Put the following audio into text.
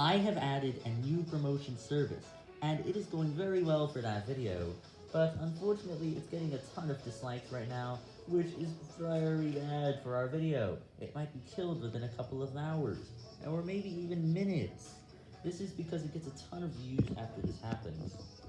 I have added a new promotion service, and it is going very well for that video, but unfortunately it's getting a ton of dislikes right now, which is very bad for our video. It might be killed within a couple of hours, or maybe even minutes. This is because it gets a ton of views after this happens.